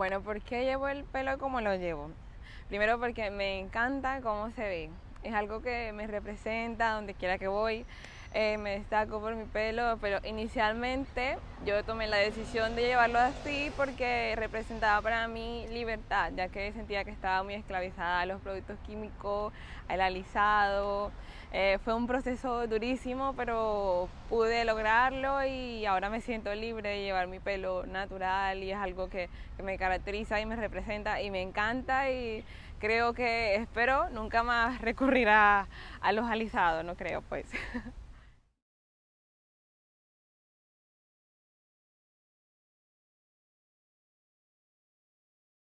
Bueno, ¿por qué llevo el pelo como lo llevo? Primero porque me encanta cómo se ve. Es algo que me representa donde quiera que voy. Eh, me destaco por mi pelo, pero inicialmente yo tomé la decisión de llevarlo así porque representaba para mí libertad, ya que sentía que estaba muy esclavizada a los productos químicos, al alisado. Eh, fue un proceso durísimo, pero pude lograrlo y ahora me siento libre de llevar mi pelo natural y es algo que, me caracteriza y me representa y me encanta y creo que espero nunca más recurrir a los alisados, no creo pues.